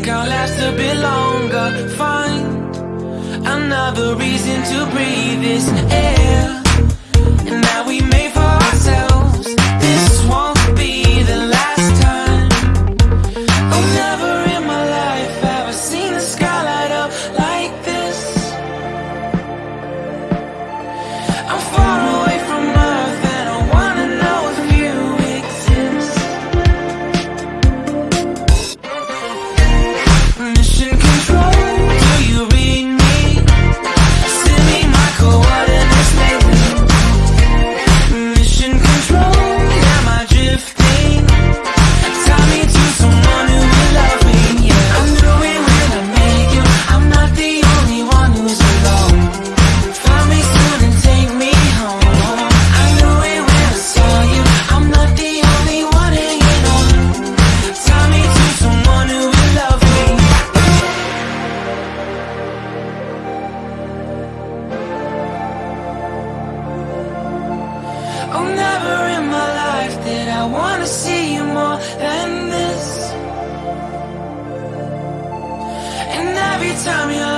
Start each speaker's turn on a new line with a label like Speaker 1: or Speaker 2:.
Speaker 1: think I'll last a bit longer. Find another reason to breathe this air. Never in my life did I wanna see you more than this. And every time you